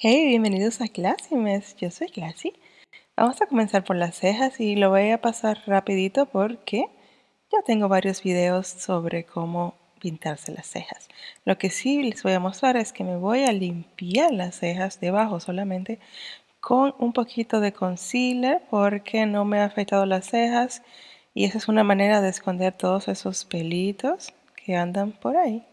Hey, bienvenidos a Clásimes. Yo soy Classy. Vamos a comenzar por las cejas y lo voy a pasar rapidito porque ya tengo varios videos sobre cómo pintarse las cejas. Lo que sí les voy a mostrar es que me voy a limpiar las cejas debajo solamente con un poquito de concealer porque no me ha afectado las cejas y esa es una manera de esconder todos esos pelitos que andan por ahí.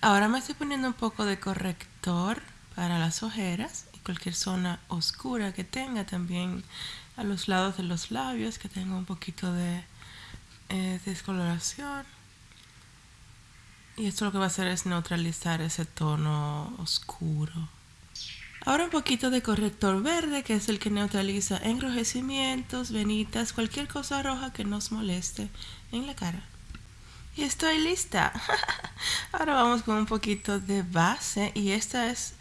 Ahora me estoy poniendo un poco de corrector para las ojeras y cualquier zona oscura que tenga también a los lados de los labios que tenga un poquito de eh, descoloración. Y esto lo que va a hacer es neutralizar ese tono oscuro. Ahora un poquito de corrector verde que es el que neutraliza enrojecimientos, venitas, cualquier cosa roja que nos moleste en la cara y estoy lista. Ahora vamos con un poquito de base y esta es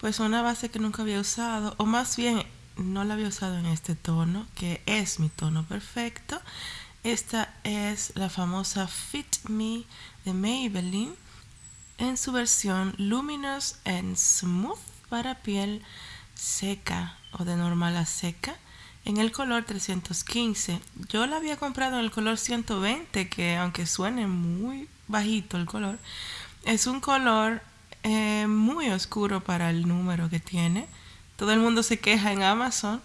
pues una base que nunca había usado o más bien no la había usado en este tono que es mi tono perfecto. Esta es la famosa Fit Me de Maybelline en su versión Luminous and Smooth para piel seca o de normal a seca en el color 315. Yo la había comprado en el color 120, que aunque suene muy bajito el color, es un color eh, muy oscuro para el número que tiene. Todo el mundo se queja en Amazon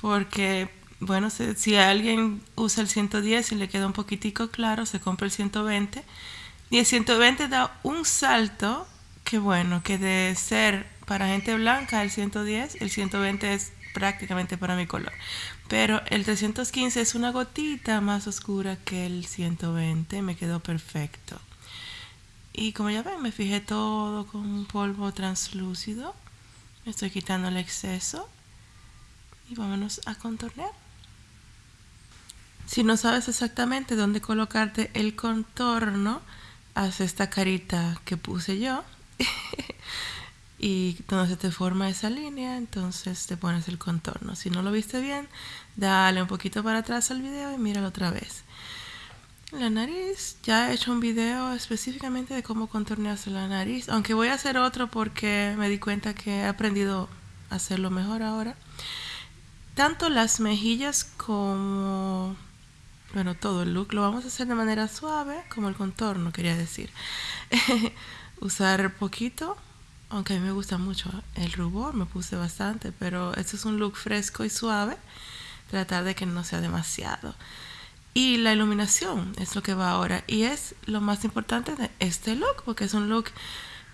porque, bueno, si, alguien usa el 110 y le queda un poquitico claro, se compra el 120. Y el 120 da un salto que, bueno, que de ser para gente blanca el 110, el 120 es prácticamente para mi color. Pero el 315 es una gotita más oscura que el 120, me quedó perfecto. Y como ya ven, me fijé todo con un polvo translúcido. Estoy quitando el exceso. Y vámonos a contornear. Si no sabes exactamente dónde colocarte el contorno, haz esta carita que puse yo. y donde se te forma esa línea, entonces te pones el contorno. Si no lo viste bien, dale un poquito para atrás al video y míralo otra vez. La nariz, ya he hecho un video específicamente de cómo contornearse la nariz, aunque voy a hacer otro porque me di cuenta que he aprendido a hacerlo mejor ahora. Tanto las mejillas como, bueno, todo el look lo vamos a hacer de manera suave, como el contorno, quería decir. Usar poquito aunque a mí me gusta mucho el rubor, me puse bastante, pero este es un look fresco y suave, tratar de que no sea demasiado. Y la iluminación es lo que va ahora y es lo más importante de este look, porque es un look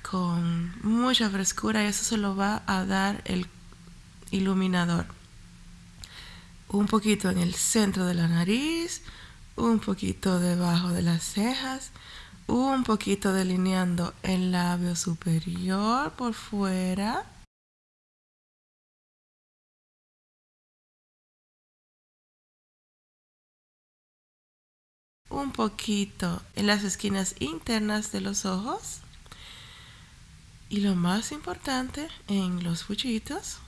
con mucha frescura y eso se lo va a dar el iluminador. Un poquito en el centro de la nariz, un poquito debajo de las cejas, un poquito delineando el labio superior por fuera. Un poquito en las esquinas internas de los ojos. Y lo más importante en los fuchitos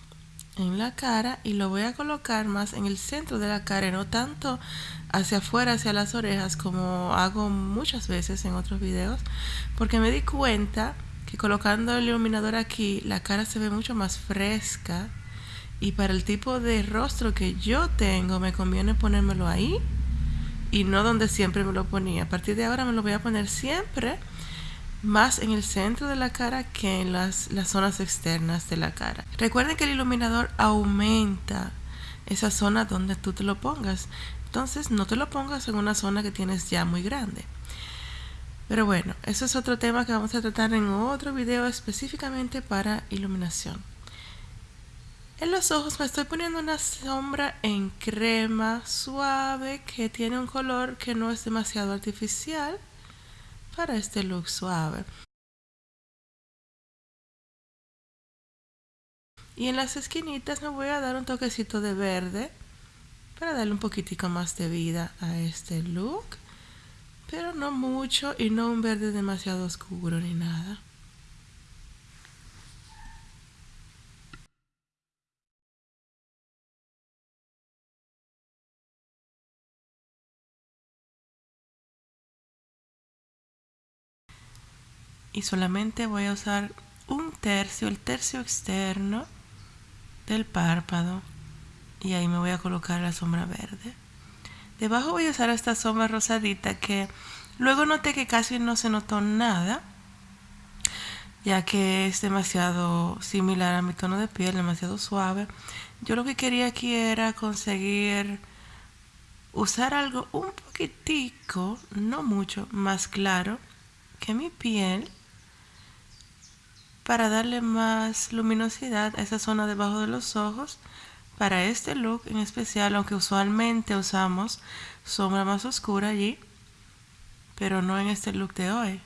en la cara y lo voy a colocar más en el centro de la cara, no tanto hacia afuera, hacia las orejas, como hago muchas veces en otros videos, porque me di cuenta que colocando el iluminador aquí, la cara se ve mucho más fresca y para el tipo de rostro que yo tengo, me conviene ponérmelo ahí y no donde siempre me lo ponía. A partir de ahora me lo voy a poner siempre más en el centro de la cara que en las, las zonas externas de la cara. Recuerden que el iluminador aumenta esa zona donde tú te lo pongas. Entonces no te lo pongas en una zona que tienes ya muy grande. Pero bueno, eso es otro tema que vamos a tratar en otro video específicamente para iluminación. En los ojos me estoy poniendo una sombra en crema suave que tiene un color que no es demasiado artificial para este look suave. Y en las esquinitas me voy a dar un toquecito de verde para darle un poquitico más de vida a este look. Pero no mucho y no un verde demasiado oscuro ni nada. Y solamente voy a usar un tercio, el tercio externo del párpado y ahí me voy a colocar la sombra verde. Debajo voy a usar esta sombra rosadita que luego noté que casi no se notó nada ya que es demasiado similar a mi tono de piel, demasiado suave. Yo lo que quería aquí era conseguir usar algo un poquitico, no mucho, más claro que mi piel para darle más luminosidad a esa zona debajo de los ojos. Para este look en especial aunque usualmente usamos sombra más oscura allí pero no en este look de hoy.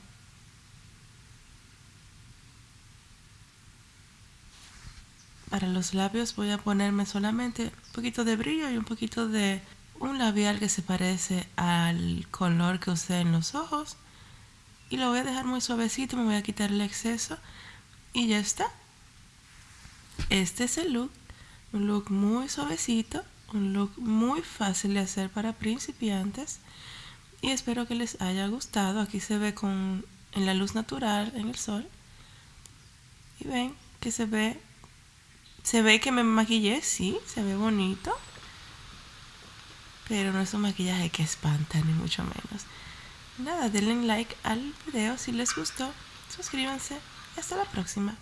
Para los labios voy a ponerme solamente un poquito de brillo y un poquito de un labial que se parece al color que usé en los ojos. Y lo voy a dejar muy suavecito me voy a quitar el exceso y ya está. Este es el look, un look muy suavecito, un look muy fácil de hacer para principiantes y espero que les haya gustado. Aquí se ve con en la luz natural, en el sol. Y ven que se ve se ve que me maquillé, sí, se ve bonito. Pero no es un maquillaje que espanta, ni mucho menos. Nada, denle like al video si les gustó. Suscríbanse hasta la próxima.